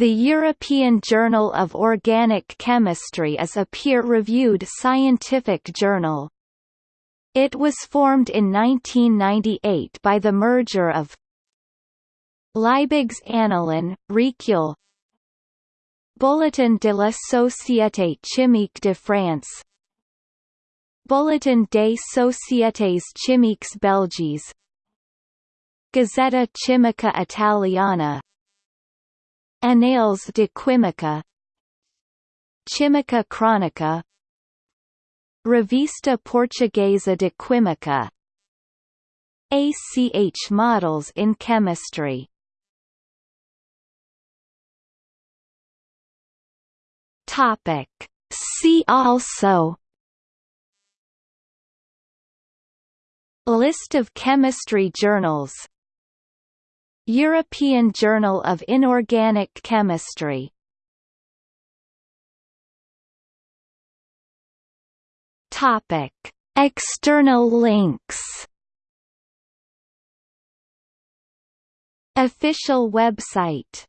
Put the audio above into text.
The European Journal of Organic Chemistry is a peer-reviewed scientific journal. It was formed in 1998 by the merger of Liebig's Annalen, Recueil Bulletin de la Société Chimique de France Bulletin des Sociétés Chimiques Belgiques Gazzetta Chimica Italiana Anales de Química. Chimika Chronika. Revista Portuguesa de Química. ACH Models in Chemistry. Topic. See also. List of chemistry journals European Journal of Inorganic Chemistry. Topic. External links. Official website